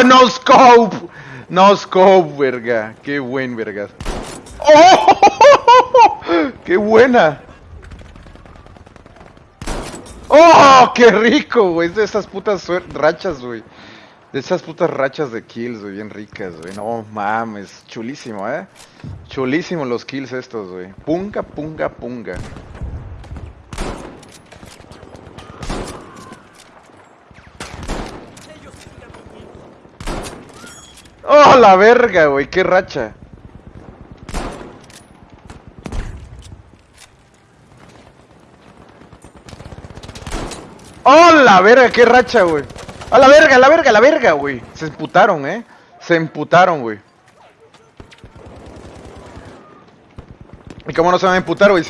¡Oh, no scope! No scope, verga. Qué buen, verga. ¡Oh! ¡Qué buena! ¡Oh! ¡Qué rico, güey! Es de esas putas rachas, güey. De esas putas rachas de kills, güey, bien ricas, güey. No mames, chulísimo, ¿eh? Chulísimo los kills estos, güey. Punga, punga, punga. ¡Oh, la verga, güey! ¡Qué racha! ¡Oh, la verga! ¡Qué racha, güey! ¡A la verga, a la verga, a la verga, güey! Se emputaron, ¿eh? Se emputaron, güey. ¿Y cómo no se van a emputar, güey?